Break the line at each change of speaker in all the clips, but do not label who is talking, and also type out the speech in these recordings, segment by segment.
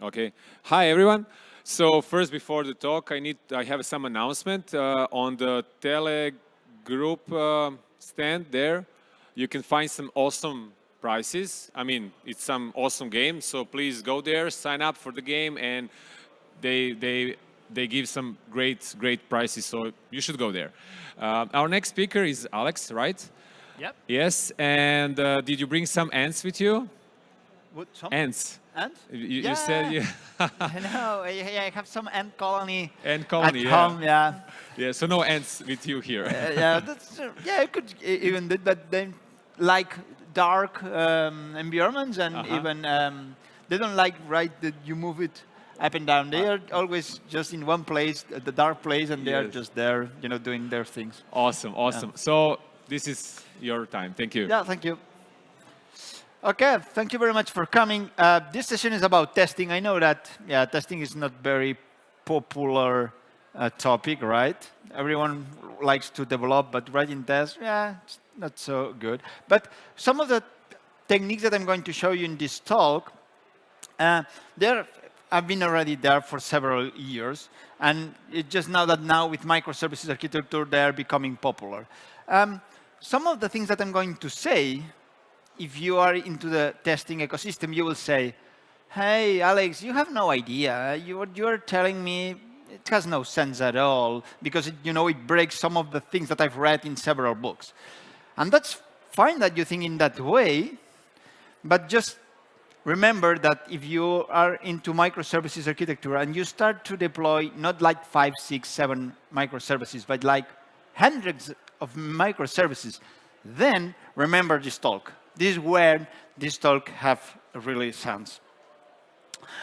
Okay. Hi, everyone. So first, before the talk, I need I have some announcement uh, on the Tele Group uh, stand there. You can find some awesome prices. I mean, it's some awesome game. So please go there, sign up for the game, and they they they give some great great prices. So you should go there. Uh, our next speaker is Alex, right?
Yep.
Yes. And uh, did you bring some ants with you?
What, some
Ants.
ants?
You,
yeah.
you said you
I know. Yeah, I have some ant colony
ant colony.
at
yeah.
home. Yeah.
Yeah. So no ants with you here.
Uh, yeah. That's, uh, yeah. I could even did, but they like dark um, environments and
Uh-huh.
even um, they don't like right that you move it up and down. They are always just in one place, uh, the dark place, and they are just there, you know, doing their things.
Awesome, awesome. So this is your time. Thank you.
Yeah, thank you. Okay, thank you very much for coming. Uh, this session is about testing. I know that, yeah, testing is not very popular uh, topic, right? Everyone likes to develop, but writing tests, yeah, it's not so good. But some of the techniques that I'm going to show you in this talk, uh, there have been already there for several years, and it's just now that now with microservices architecture, they're becoming popular. Um, some of the things that I'm going to say, if you are into the testing ecosystem, you will say, hey, Alex, you have no idea. You, you're telling me, it has no sense at all, because it, you know it breaks some of the things that I've read in several books. And that's fine that you think in that way, but just remember that if you are into microservices architecture and you start to deploy not like five, six, seven microservices, but like hundreds of microservices, then remember this talk. This is where this talk have really sense.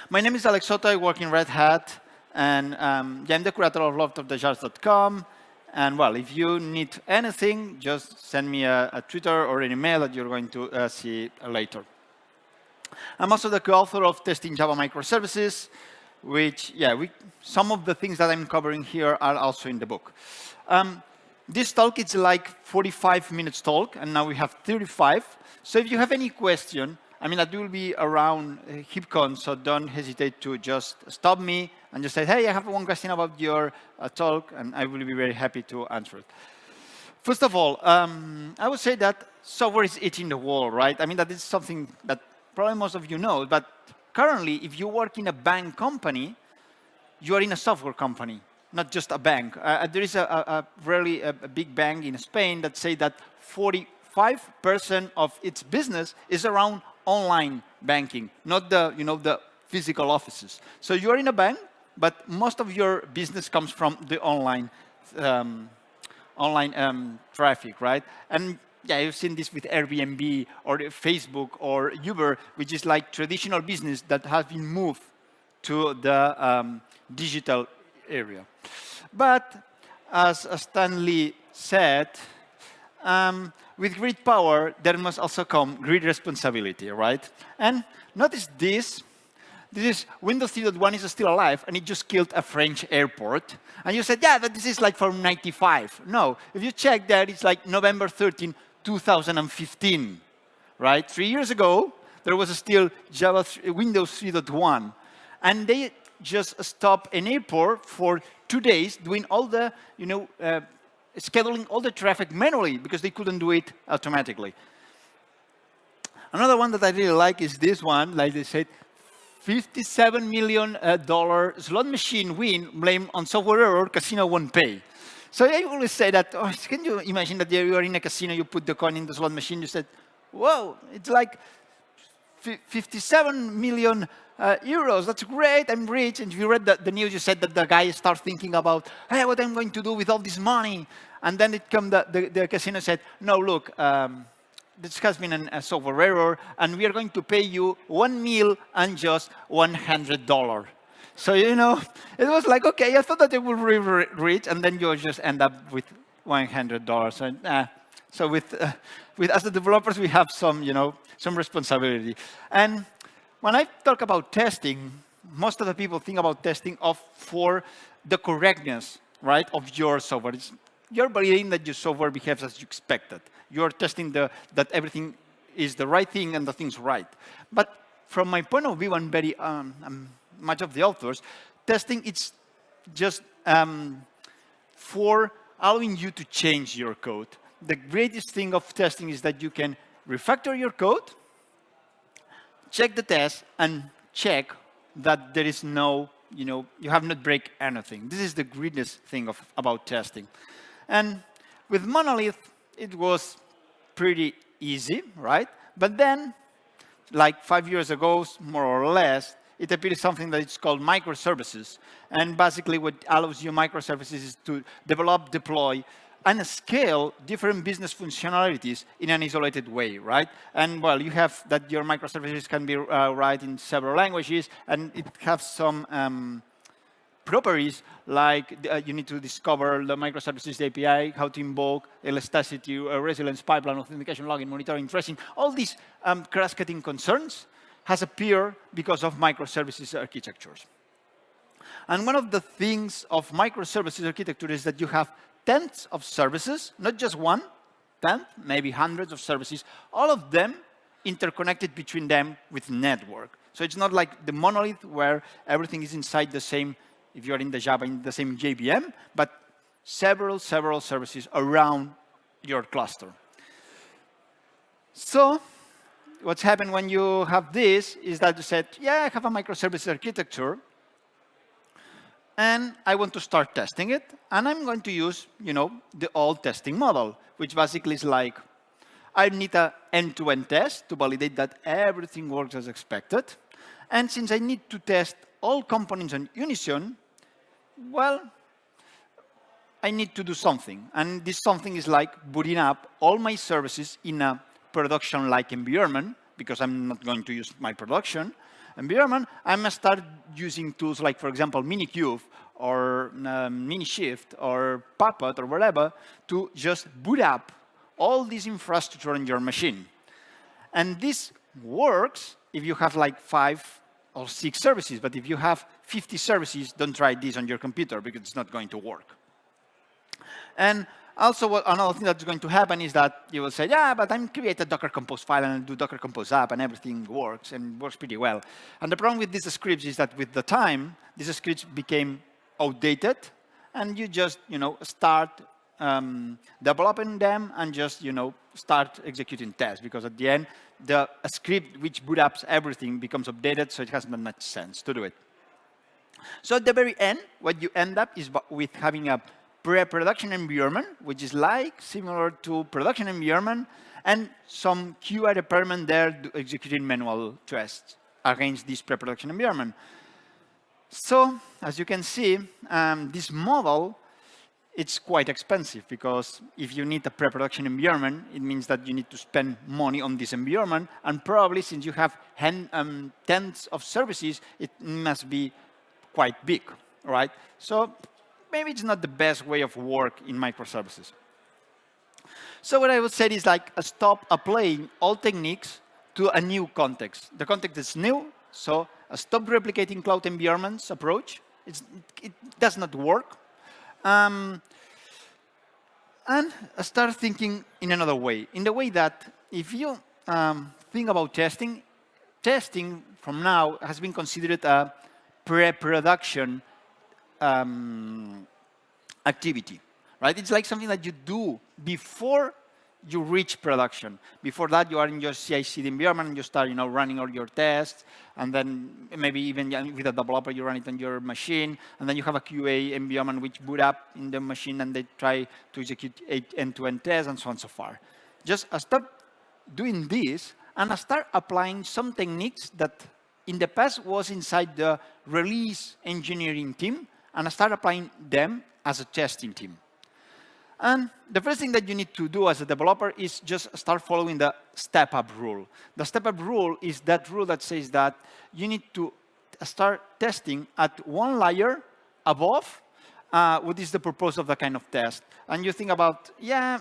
My name is Alex Soto. I work in Red Hat, and um, yeah, I'm the curator of lordofthejars.com. And well, if you need anything, just send me a, a Twitter or an email that you're going to uh, see later. I'm also the co-author of Testing Java Microservices, which, yeah, we, some of the things that I'm covering here are also in the book. Um, this talk is like 45 minutes talk, and now we have 35. So if you have any question, I mean, that will be around uh, HipCon, so don't hesitate to just stop me and just say, hey, I have one question about your uh, talk, and I will be very happy to answer it. First of all, um, I would say that software is eating the world, right? I mean, that is something that probably most of you know, but currently, if you work in a bank company, you are in a software company, not just a bank. Uh, there is a, a, a really a, a big bank in Spain that say that 45% of its business is around online banking, not the, you know, the physical offices. So you're in a bank, but most of your business comes from the online, um, online um, traffic, right? And yeah, you've seen this with Airbnb or Facebook or Uber, which is like traditional business that has been moved to the um, digital area. But as Stan Lee said, um, with great power, there must also come great responsibility, right? And notice this. This is Windows 3.1 is still alive, and it just killed a French airport. And you said, yeah, but this is like from 95. No, if you check that, it's like November 13, 2015, right? Three years ago, there was still Java Windows 3.1. And they just stop an airport for two days doing all the, you know, uh, scheduling all the traffic manually because they couldn't do it automatically. Another one that I really like is this one, like they said, 57 million dollar slot machine win blamed on software error, casino won't pay. So I always say that, oh, can you imagine that you are in a casino, you put the coin in the slot machine, you said, whoa, it's like 57 million uh, euros, that's great, I'm rich. And if you read the, the, news, you said that the guy started thinking about, hey, what I'm going to do with all this money. And then it come the, the, the casino said, no, look, um, this has been an, a software error, and we are going to pay you one meal and just $100. So, you know, it was like, okay, I thought that it would be rich, and then you just end up with $100. So, uh, so with, uh, with, as the developers, we have some, you know, some responsibility. And when I talk about testing, most of the people think about testing of for the correctness, right, of your software. It's, you're validating that your software behaves as you expected. You're testing the, that everything is the right thing and the thing's right. But from my point of view, I'm very, um, much of the authors, testing it's just um, for allowing you to change your code. The greatest thing of testing is that you can refactor your code, check the test, and check that there is no, you know, you have not break anything. This is the greatest thing of, about testing. And with Monolith, it was pretty easy, right? But then, like five years ago, more or less, it appeared something that is called microservices. And basically what allows you microservices is to develop, deploy, and scale different business functionalities in an isolated way, right? And well, you have that your microservices can be uh, written in several languages, and it has some um, properties like uh, you need to discover the microservices API, how to invoke elasticity, uh, resilience, pipeline, authentication, logging, monitoring, tracing, all these um, cross-cutting concerns has appeared because of microservices architectures. And one of the things of microservices architecture is that you have tens of services, not just one, ten, maybe hundreds of services, all of them interconnected between them with network. So it's not like the monolith where everything is inside the same, if you're in the Java, in the same JVM, but several, several services around your cluster. So what's happened when you have this is that you said, yeah, I have a microservice architecture, and I want to start testing it, and I'm going to use, you know, the old testing model, which basically is like, I need a end-to-end -end test to validate that everything works as expected. And since I need to test all components on Unison, well, I need to do something. And this something is like booting up all my services in a production-like environment, because I'm not going to use my production environment, I must start using tools like, for example, Minikube or um, Minishift or Puppet or whatever to just boot up all this infrastructure on your machine. And this works if you have like five or six services, but if you have 50 services, don't try this on your computer because it's not going to work. And also, what, another thing that's going to happen is that you will say, yeah, but I'm create a Docker Compose file and do Docker Compose app and everything works and works pretty well. And the problem with these scripts is that with the time, these scripts became outdated and you just, you know, start um, developing them and just, you know, start executing tests because at the end, the script which boot ups everything becomes updated, so it has not much sense to do it. So at the very end, what you end up is with having a pre-production environment, which is like similar to production environment, and some QA department there executing manual tests against this pre-production environment. So, as you can see, um, this model, it's quite expensive because if you need a pre-production environment, it means that you need to spend money on this environment, and probably since you have um, tens of services, it must be quite big, right? So maybe it's not the best way of work in microservices. So what I would say is like stop applying all techniques to a new context. The context is new, so stop replicating cloud environments approach. It's, it does not work. Um, and start thinking in another way, in the way that if you um, think about testing, testing from now has been considered a pre-production um, activity, right? It's like something that you do before you reach production. Before that, you are in your CI/CD environment, and you start, you know, running all your tests, and then maybe even with a developer, you run it on your machine, and then you have a QA environment which boot up in the machine, and they try to execute end-to-end -end tests, and so on and so far. Just uh, start doing this, and start applying some techniques that in the past was inside the release engineering team, and start applying them as a testing team. And the first thing that you need to do as a developer is just start following the step-up rule. The step-up rule is that rule that says that you need to start testing at one layer above uh, what is the purpose of the kind of test. And you think about, yeah,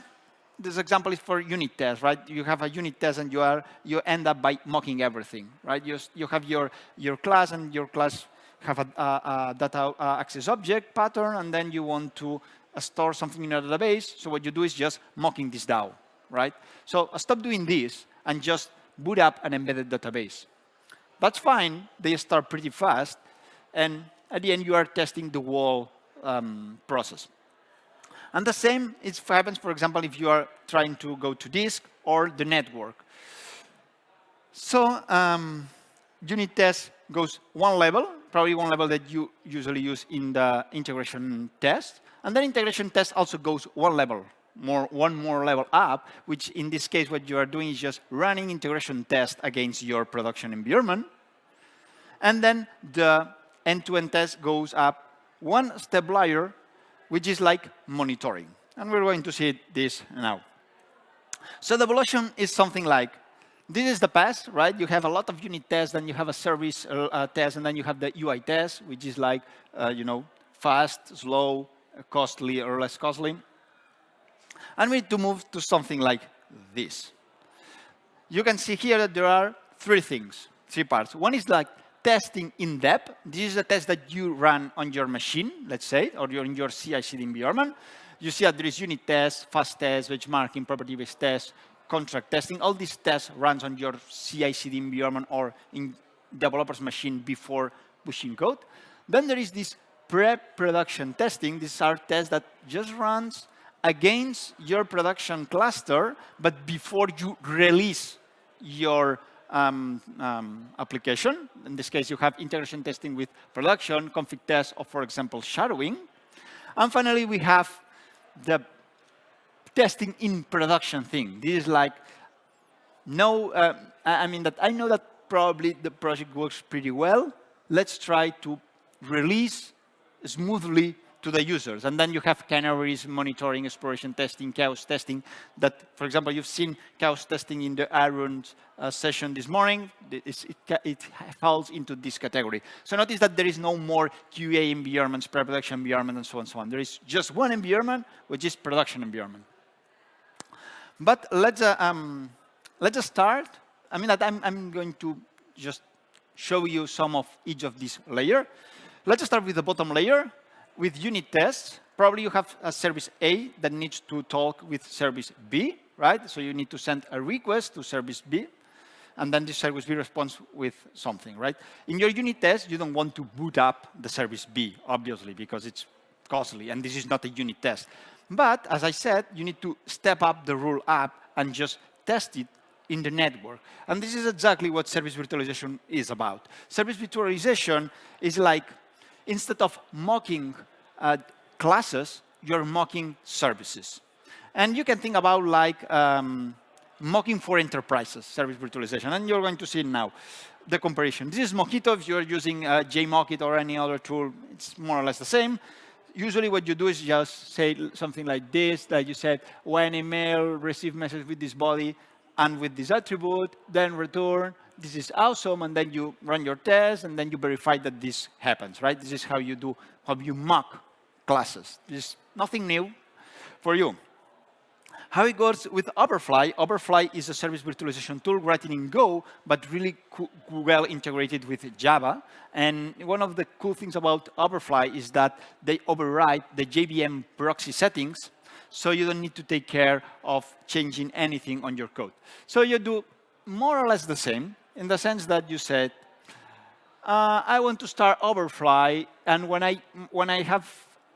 this example is for unit test, right? You have a unit test and you are you end up by mocking everything, right? You, you have your, your class and your class have a, a, a data access object pattern, and then you want to uh, store something in a database. So what you do is just mocking this DAO, right? So uh, stop doing this and just boot up an embedded database. That's fine. They start pretty fast. and at the end, you are testing the whole um, process. And the same is happens, for example, if you are trying to go to disk or the network. So um, unit test goes one level, probably one level that you usually use in the integration test. And then integration test also goes one level, more, one more level up, which in this case, what you are doing is just running integration test against your production environment. And then the end-to-end -end test goes up one step higher, which is like monitoring. And we're going to see this now. So the evolution is something like, this is the past, right? You have a lot of unit tests, then you have a service uh, uh test, and then you have the UI test, which is like, uh, you know, fast, slow, costly, or less costly. And we need to move to something like this. You can see here that there are three things, three parts. One is like testing in depth. This is a test that you run on your machine, let's say, or you're in your CI/CD environment. You see that there is unit test, fast test, benchmarking, property-based test, contract testing. All these tests runs on your CI/CD environment or in developer's machine before pushing code. Then there is this pre-production testing. These are tests that just runs against your production cluster, but before you release your um, um, application. In this case, you have integration testing with production, config test, or for example, shadowing. And finally, we have the testing in production thing. This is like, no, uh, I mean that I know that probably the project works pretty well. Let's try to release smoothly to the users. And then you have canaries, monitoring, exploration testing, chaos testing that, for example, you've seen chaos testing in the Aaron uh, session this morning. It, it, falls into this category. So notice that there is no more QA environments, pre-production environment, and so on and so on. There is just one environment, which is production environment. But let's, uh, um, let's start. I mean, I'm, I'm going to just show you some of each of these layer. Let's start with the bottom layer with unit tests, probably you have a service A that needs to talk with service B, right? So you need to send a request to service B, and then this service B responds with something, right? In your unit test, you don't want to boot up the service B, obviously, because it's costly, and this is not a unit test. But, as I said, you need to step up the rule up and just test it in the network. And this is exactly what service virtualization is about. Service virtualization is like instead of mocking uh, classes, you're mocking services. And you can think about like um, mocking for enterprises, service virtualization, and you're going to see now the comparison. This is Mockito. If you're using uh, JMockit or any other tool, it's more or less the same. Usually what you do is just say something like this, that you said, when email receive message with this body and with this attribute, then return this is awesome, and then you run your test, and then you verify that this happens, right? This is how you do, how you mock classes. This is nothing new for you. How it goes with Hoverfly, Hoverfly is a service virtualization tool written in Go, but really well integrated with Java. And one of the cool things about Hoverfly is that they override the JVM proxy settings, so you don't need to take care of changing anything on your code. So you do more or less the same, in the sense that you said, uh, I want to start Hoverfly, and when I when I have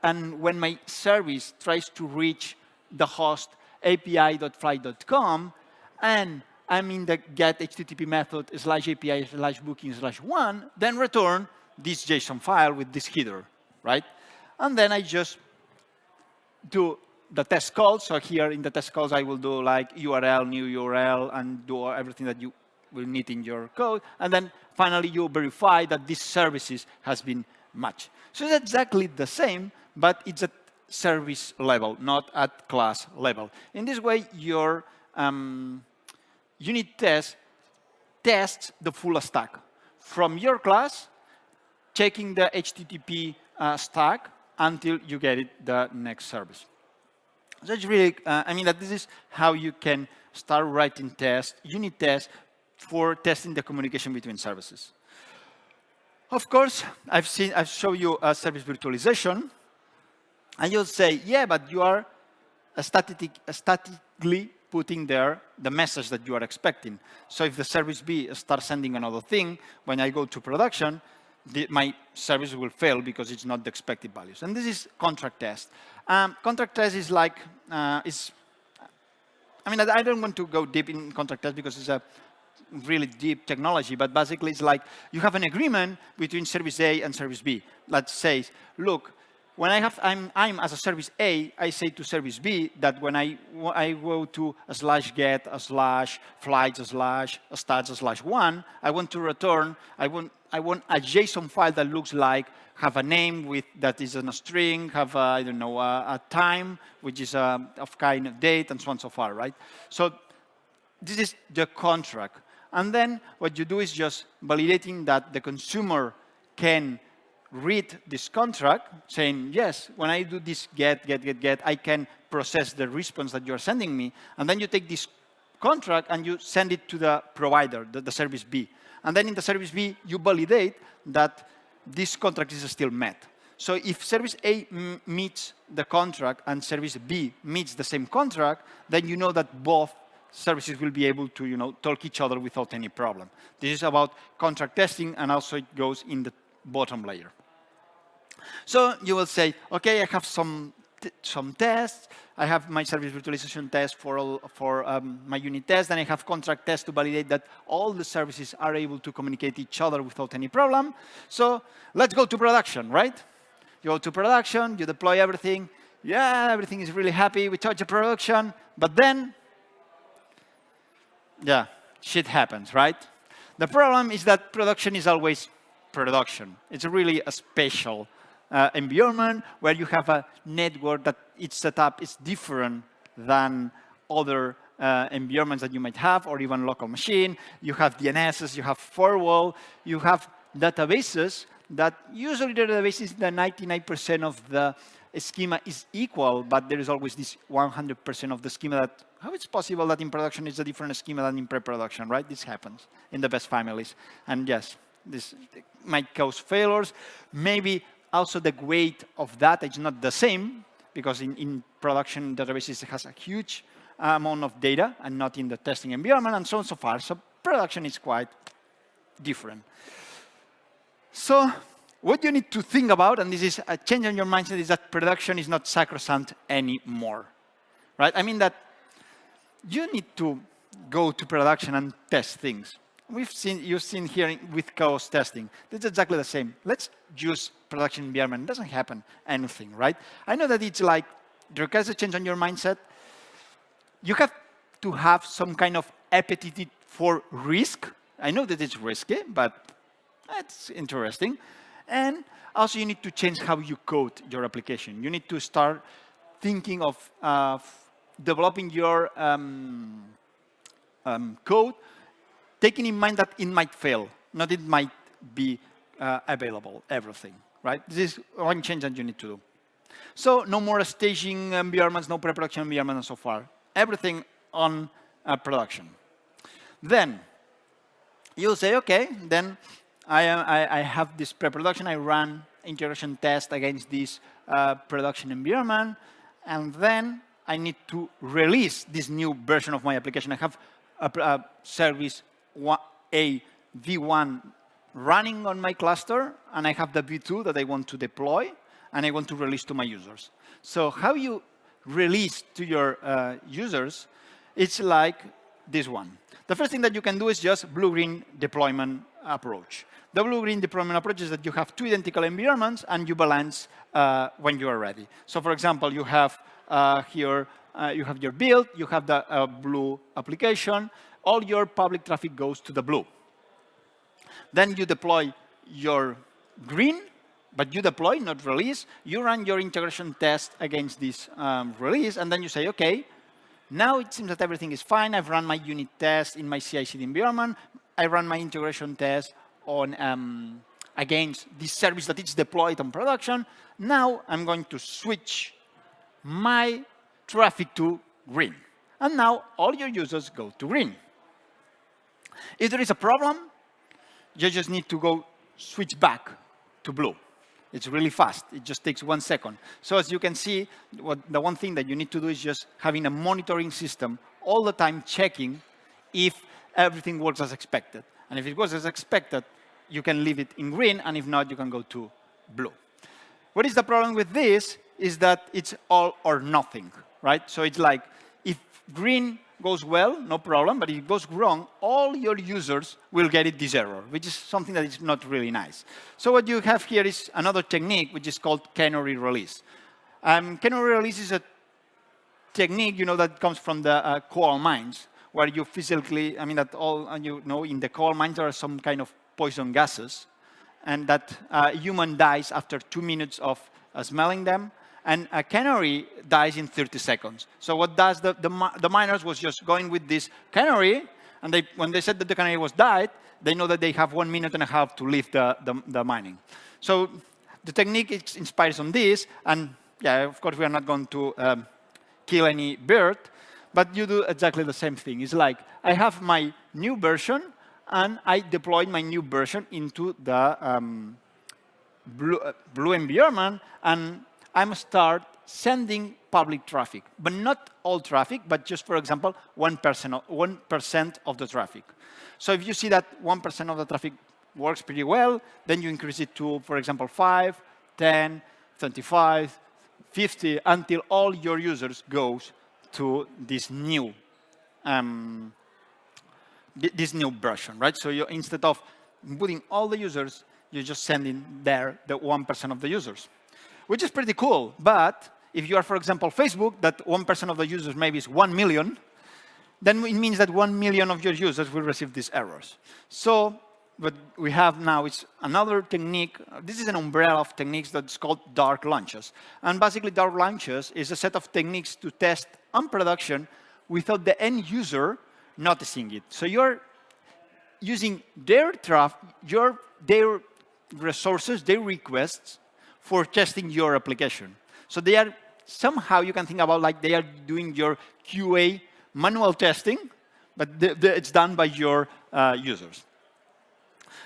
and when my service tries to reach the host api.fly.com, and I'm in the get HTTP method slash API slash booking slash one, then return this JSON file with this header, right? And then I just do the test calls. So here in the test calls, I will do like URL, new URL, and do everything that you will need in your code. And then finally, you verify that this services has been matched. So it's exactly the same, but it's at service level, not at class level. In this way, your um, unit test tests the full stack. From your class, checking the HTTP uh, stack until you get it the next service. So it's really, uh, I mean, that this is how you can start writing tests, unit tests for testing the communication between services. Of course, I've seen, I've shown you a service virtualization, and you'll say, yeah, but you are static, statically putting there the message that you are expecting. So if the service B starts sending another thing, when I go to production, the, my service will fail because it's not the expected values. And this is contract test. Um, contract test is like, uh, is, I mean, I don't want to go deep in contract test because it's a really deep technology, but basically it's like you have an agreement between service A and service B that says, look, when I have, I'm, I'm as a service A, I say to service B that when I, I go to a slash get, a slash flights, a slash a stats, a slash one, I want to return, I want, I want a JSON file that looks like, have a name with, that is in a string, have a, I don't know, a, a time, which is a, of kind of date, and so on and so far, right? So this is the contract. And then what you do is just validating that the consumer can read this contract saying, yes, when I do this get, get, get, get, I can process the response that you're sending me. And then you take this contract and you send it to the provider, the, the service B. And then in the service B, you validate that this contract is still met. So if service A meets the contract and service B meets the same contract, then you know that both services will be able to you know, talk each other without any problem. This is about contract testing, and also it goes in the bottom layer. So you will say, okay, I have some some tests. I have my service virtualization test for all, for um, my unit test, and I have contract tests to validate that all the services are able to communicate each other without any problem. So let's go to production, right? You go to production, you deploy everything. Yeah, everything is really happy. We touch the production, but then, yeah, shit happens, right? The problem is that production is always production. It's really a special uh, environment where you have a network that its setup is different than other uh, environments that you might have, or even local machine. You have DNSs, you have firewall, you have databases that usually the databases, the 99% of the schema is equal, but there is always this 100% of the schema that, how it's possible that in production is a different schema than in pre-production, right? This happens in the best families. And yes, this might cause failures. Maybe also the weight of data is not the same because in, in production databases it has a huge amount of data and not in the testing environment and so on and so far. So production is quite different. So what you need to think about, and this is a change in your mindset, is that production is not sacrosanct anymore, right? I mean that you need to go to production and test things we've seen, you've seen here with chaos testing. It's exactly the same. Let's use production environment. It doesn't happen anything, right? I know that it's like, it requires a change on your mindset. You have to have some kind of appetite for risk. I know that it's risky, but it's interesting. And also you need to change how you code your application. You need to start thinking of uh, developing your um, um, code taking in mind that it might fail, not it might be uh, available, everything, right? This is one change that you need to do. So no more staging environments, no pre-production environment and so far. Everything on uh, production. Then you'll say, okay, then I, I, I have this pre-production, I run integration test against this uh, production environment, and then I need to release this new version of my application. I have a, a service a V1 running on my cluster, and I have the V2 that I want to deploy, and I want to release to my users. So how you release to your uh, users, it's like this one. The first thing that you can do is just blue-green deployment approach. The blue-green deployment approach is that you have two identical environments and you balance uh, when you are ready. So for example, you have uh, here, uh, you have your build, you have the uh, blue application, all your public traffic goes to the blue. Then you deploy your green, but you deploy, not release. You run your integration test against this um, release, and then you say, OK, now it seems that everything is fine. I've run my unit test in my CI/CD environment. I run my integration test on um, against this service that is deployed on production. Now I'm going to switch my traffic to green. And now all your users go to green. If there is a problem, you just need to go switch back to blue. It's really fast. It just takes one second. So as you can see, what, the one thing that you need to do is just having a monitoring system all the time checking if everything works as expected. And if it works as expected, you can leave it in green, and if not, you can go to blue. What is the problem with this is that it's all or nothing, right? So it's like, if green goes well, no problem, but if it goes wrong, all your users will get it this error, which is something that is not really nice. So what you have here is another technique, which is called canary release. Um, canary release is a technique, you know, that comes from the uh, coal mines, where you physically, I mean, that all, uh, you know, in the coal mines there are some kind of poison gases, and that uh, human dies after two minutes of uh, smelling them, and a canary dies in 30 seconds. So what does the, the, the, miners was just going with this canary, and they, when they said that the canary was died, they know that they have one minute and a half to leave the, the, the mining. So the technique is inspired on this, and yeah, of course we are not going to um, kill any bird, but you do exactly the same thing. It's like, I have my new version, and I deployed my new version into the um, blue, uh, blue environment, and I'm start sending public traffic, but not all traffic, but just, for example, 1%, 1% of the traffic. So if you see that 1% of the traffic works pretty well, then you increase it to, for example, 5, 10, 25, 50, until all your users goes to this new um, this new version, right? So you, instead of putting all the users, you're just sending there the 1% of the users which is pretty cool. But if you are, for example, Facebook, that 1% of the users maybe is 1 million, then it means that 1 million of your users will receive these errors. So what we have now is another technique. This is an umbrella of techniques that's called dark launches. And basically, dark launches is a set of techniques to test on production without the end user noticing it. So you're using their traffic, your, their resources, their requests, for testing your application. So they are, somehow you can think about like they are doing your QA manual testing, but the, the, it's done by your uh, users.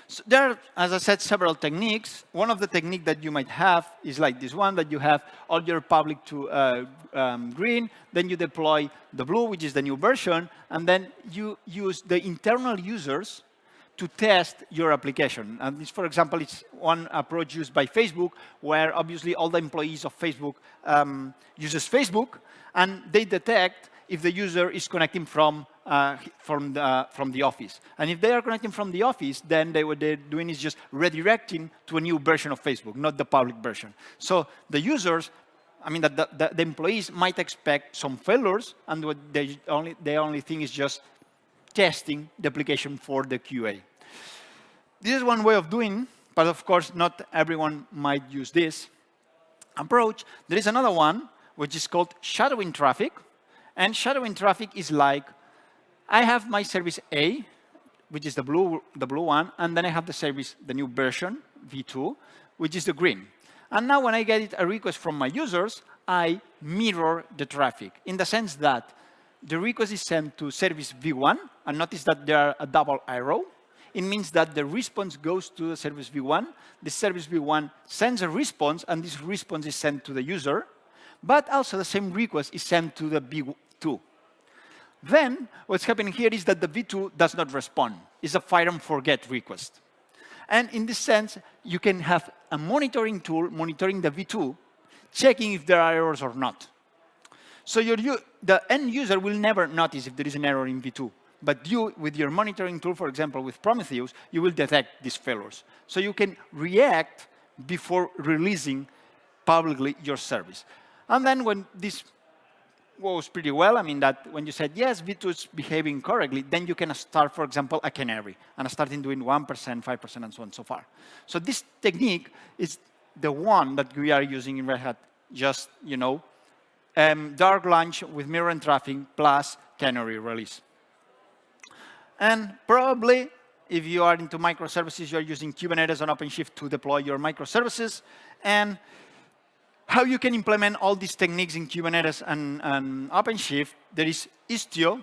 So there are, as I said, several techniques. One of the techniques that you might have is like this one, that you have all your public to uh, um, green, then you deploy the blue, which is the new version, and then you use the internal users to test your application. And this, for example, it's one approach used by Facebook, where obviously all the employees of Facebook um, uses Facebook, and they detect if the user is connecting from uh, from the from the office. And if they are connecting from the office, then they, what they're doing is just redirecting to a new version of Facebook, not the public version. So the users I mean, the, the, the, employees might expect some failures, and what they only, the only thing is just testing the application for the QA. This is one way of doing, but of course, not everyone might use this approach. There is another one, which is called shadowing traffic. And shadowing traffic is like, I have my service A, which is the blue, the blue one, and then I have the service, the new version, V2, which is the green. And now when I get a request from my users, I mirror the traffic in the sense that the request is sent to service V1, and notice that there are a double arrow. It means that the response goes to the service V1. The service V1 sends a response, and this response is sent to the user. But also the same request is sent to the V2. Then, what's happening here is that the V2 does not respond. It's a fire and forget request. And in this sense, you can have a monitoring tool monitoring the V2, checking if there are errors or not. So your, the end user will never notice if there is an error in V2. But you, with your monitoring tool, for example, with Prometheus, you will detect these failures. So you can react before releasing publicly your service. And then when this goes pretty well, I mean that when you said, yes, V2 is behaving correctly, then you can start, for example, a canary, and starting doing 1%, 5%, and so on so far. So this technique is the one that we are using in Red Hat, just, you know, um, dark launch with mirror and traffic plus canary release. And probably, if you are into microservices, you're using Kubernetes and OpenShift to deploy your microservices. And how you can implement all these techniques in Kubernetes and, and OpenShift, there is Istio.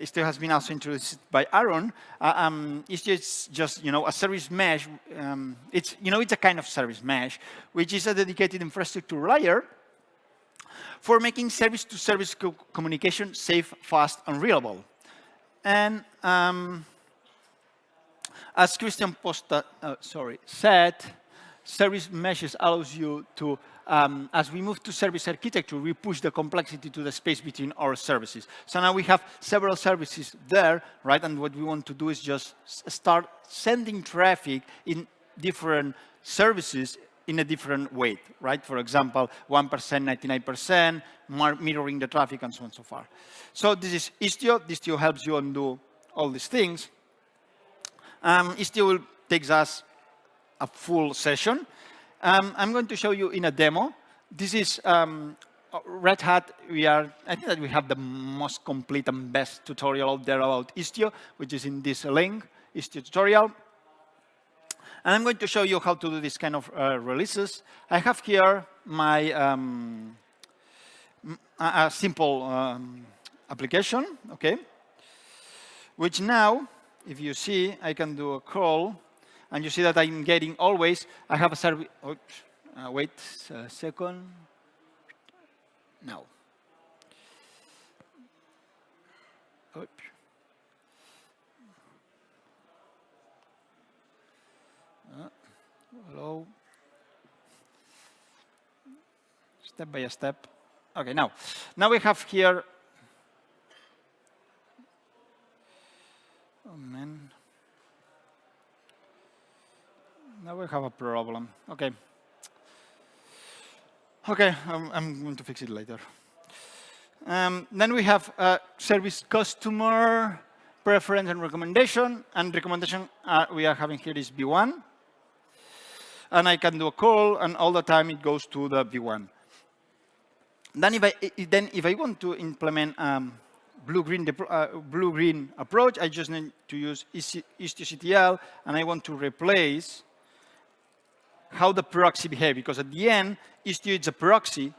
Istio has been also introduced by Aaron. Uh, um, Istio is just, you know, a service mesh. Um, it's, you know, it's a kind of service mesh, which is a dedicated infrastructure layer for making service-to-service -service co communication safe, fast, and reliable. And um, As Christian Posta, uh, sorry, said, service meshes allows you to, um, as we move to service architecture, we push the complexity to the space between our services. So now we have several services there, right? And what we want to do is just start sending traffic in different services in a different weight, right? For example, 1%, 99%, mirroring the traffic, and so on and so forth. So this is Istio. Istio helps you undo all these things. Um, Istio takes us a full session. Um, I'm going to show you in a demo. This is um, Red Hat. We are, I think that we have the most complete and best tutorial out there about Istio, which is in this link, Istio tutorial. And I'm going to show you how to do this kind of uh, releases. I have here my um, a, simple um, application, okay? Which now, if you see, I can do a call, and you see that I'm getting always, I have a service, uh, wait a second. Now. Hello. Step by step. Okay, now, now we have here. Oh man. Now we have a problem. Okay. Okay, I'm, I'm going to fix it later. Um, then we have a service customer preference and recommendation. And recommendation uh, we are having here is V1 and I can do a call, and all the time it goes to the V1. Then if I, then if I want to implement um, blue-green uh, blue-green approach, I just need to use istio-ctl, and I want to replace how the proxy behave, because at the end, Istio is a proxy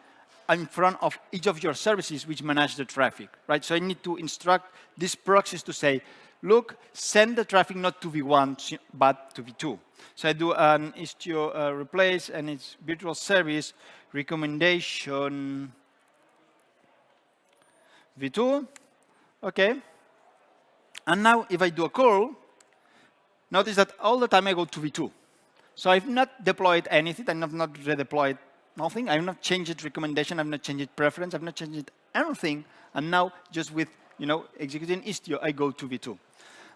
in front of each of your services which manage the traffic, right? So I need to instruct these proxies to say, look, send the traffic not to V1, but to V2. So I do an Istio uh, replace, and it's virtual service recommendation v2. Okay. And now if I do a call, notice that all the time I go to v2. So I've not deployed anything. I've not redeployed nothing. I've not changed recommendation. I've not changed preference. I've not changed anything. And now just with you know executing Istio, I go to v2.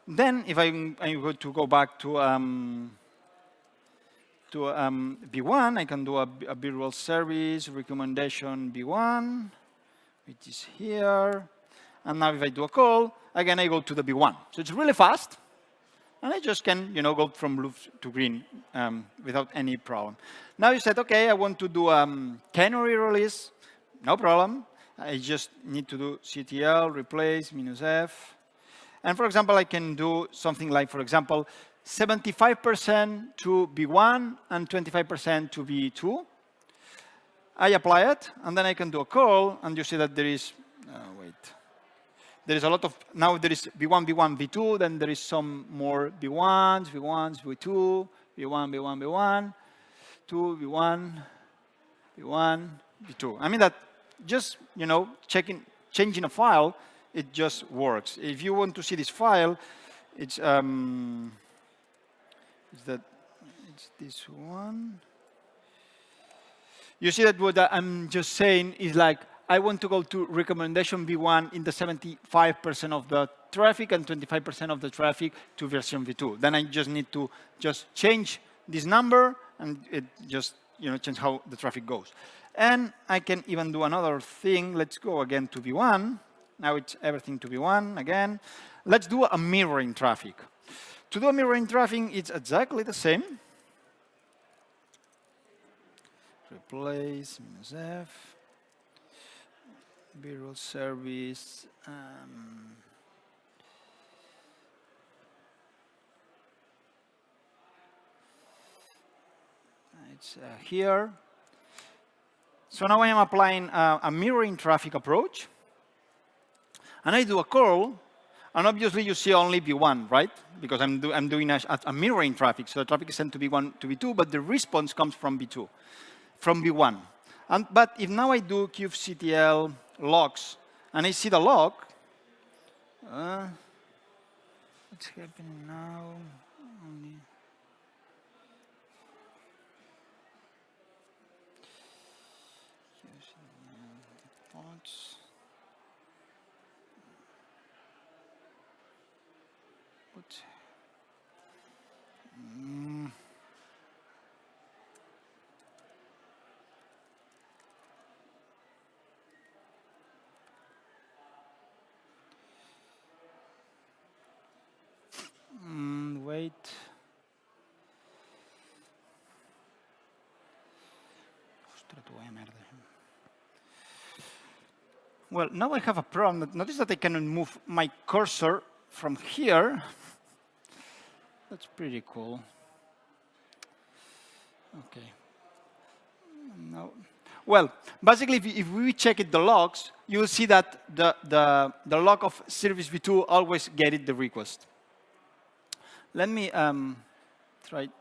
Then if I'm, I'm going to go back to um, to um, V1, I can do a, virtual service recommendation B1, which is here. And now if I do a call, again, I go to the B1. So it's really fast. And I just can, you know, go from blue to green um, without any problem. Now you said, OK, I want to do a um, canary release. No problem. I just need to do ctl, replace, minus f. And for example, I can do something like, for example, 75% to V1 and 25% to V2. I apply it, and then I can do a call, and you see that there is, uh, wait, there is a lot of, now there is V1, V1, V2, then there is some more V1s, V1s, V2, V1, V1, V1, 2, V1, V1, V2. I mean that just, you know, checking, changing a file, it just works. If you want to see this file, it's, um, is that it's this one. You see that what I'm just saying is like, I want to go to recommendation V1 in the 75% of the traffic and 25% of the traffic to version V2. Then I just need to just change this number and it just you know change how the traffic goes. And I can even do another thing. Let's go again to V1. Now it's everything to V1 again. Let's do a mirroring traffic. To do a mirroring traffic, it's exactly the same. Replace minus F. virtual service. Um, it's uh, here. So now I am applying uh, a mirroring traffic approach. And I do a call and obviously, you see only V1, right? Because I'm, do, I'm doing a, a, mirroring traffic. So the traffic is sent to V1 to V2, but the response comes from V2, from V1. And, but if now I do kubectl logs, and I see the log, uh, what's happening now? only. Using the pods. What? Mm. Mm, wait. Well, now I have a problem. Notice that I cannot move my cursor from here. That's pretty cool. Okay. No. Well, basically, if, if we check it the logs, you will see that the, the, the log of service v2 always get it the request. Let me um, try to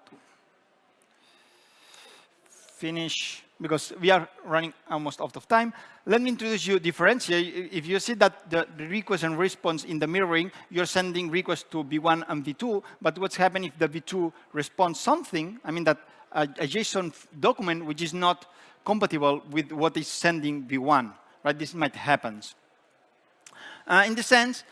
finish, because we are running almost out of time. Let me introduce you differentiate. If you see that the, request and response in the mirroring, you're sending requests to V1 and V2, but what's happening if the V2 responds something, I mean that a, a JSON document which is not compatible with what is sending V1, right? This might happen. Uh, in the sense,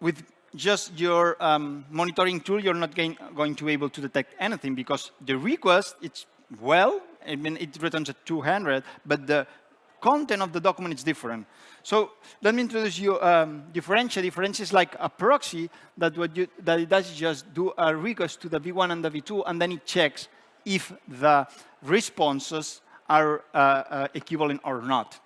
with just your um, monitoring tool, you're not going to be able to detect anything because the request, it's well, I mean, it returns a 200, but the content of the document is different. So let me introduce you um, differential. Differential is like a proxy that what you, that it does just do a request to the V1 and the V2, and then it checks if the responses are uh, uh, equivalent or not.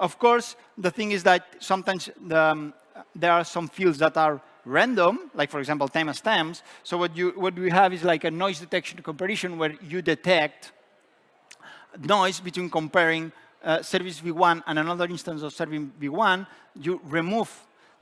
Of course, the thing is that sometimes the, um, there are some fields that are random, like for example, timestamps. So what you what we have is like a noise detection comparison where you detect noise between comparing uh, service v1 and another instance of service v1. You remove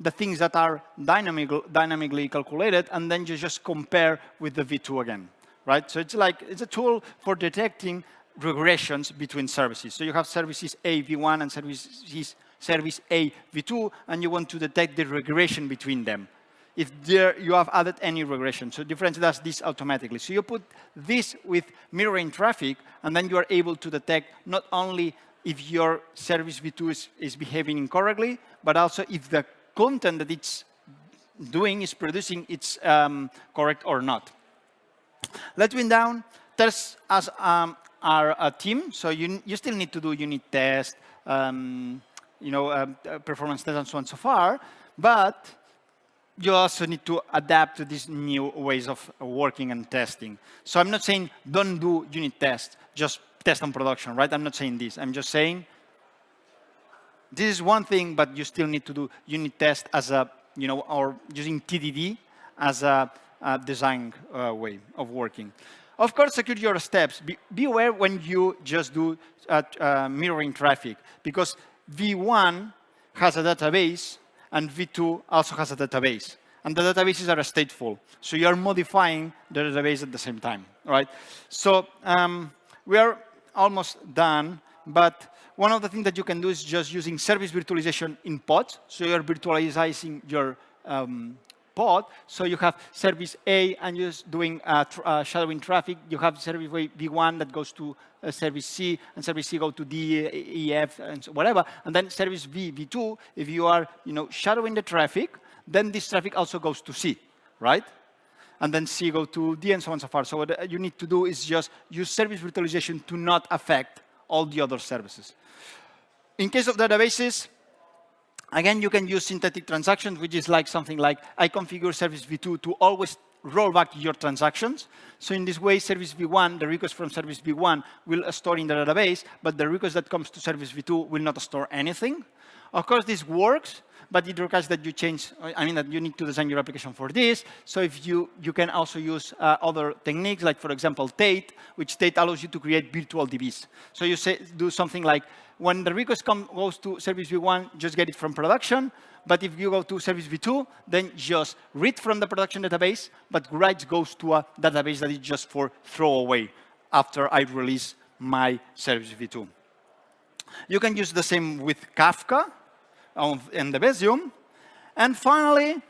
the things that are dynamic, dynamically calculated, and then you just compare with the v2 again, right? So it's like it's a tool for detecting regressions between services. So you have services A v1 and services service A v2, and you want to detect the regression between them if there you have added any regression. So difference does this automatically. So you put this with mirroring traffic, and then you are able to detect not only if your service v2 is, is behaving incorrectly, but also if the content that it's doing is producing it's um, correct or not. Let's win down. Tests as um, are a team, so you, you still need to do unit test, um, you know, um, uh, performance test and so on so far, but you also need to adapt to these new ways of working and testing. So I'm not saying don't do unit tests, just test on production, right? I'm not saying this. I'm just saying this is one thing, but you still need to do unit test as a, you know, or using TDD as a, a design uh, way of working. Of course, secure your steps. Be, be aware when you just do uh, uh, mirroring traffic, because V1 has a database and V2 also has a database. And the databases are stateful. So you're modifying the database at the same time, right? So um, we are almost done, but one of the things that you can do is just using service virtualization in pods. So you're virtualizing your um, pod. So you have service A and you're doing uh, tr uh, shadowing traffic. You have service V1 that goes to uh, service C, and service C go to D, E, F, and so whatever. And then service V, V2, if you are you know, shadowing the traffic, then this traffic also goes to C, right? And then C go to D and so on and so forth. So what you need to do is just use service virtualization to not affect all the other services. In case of databases, Again, you can use synthetic transactions, which is like something like I configure service v2 to always roll back your transactions. So in this way, service v1, the request from service v1 will store in the database, but the request that comes to service v2 will not store anything. Of course, this works, but it requires that you change, I mean that you need to design your application for this. So if you, you can also use uh, other techniques, like for example, Teiid, which Teiid allows you to create virtual DBs. So you say, do something like, when the request come, goes to service v1, just get it from production. But if you go to service v2, then just read from the production database, but write goes to a database that is just for throwaway after I release my service v2. You can use the same with Kafka and the Debezium. And finally,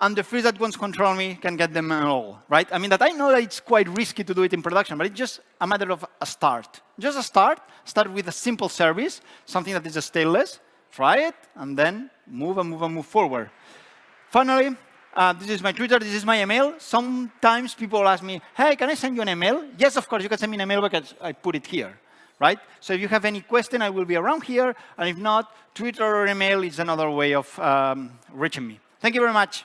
and the freeze that wants control me can get them all, right? I mean, that I know that it's quite risky to do it in production, but it's just a matter of a start. Just a start, start with a simple service, something that is a stateless, try it, and then move and move and move forward. Finally, uh, this is my Twitter, this is my email. Sometimes people ask me, hey, can I send you an email? Yes, of course, you can send me an email because I put it here, right? So if you have any question, I will be around here. And if not, Twitter or email is another way of um, reaching me. Thank you very much.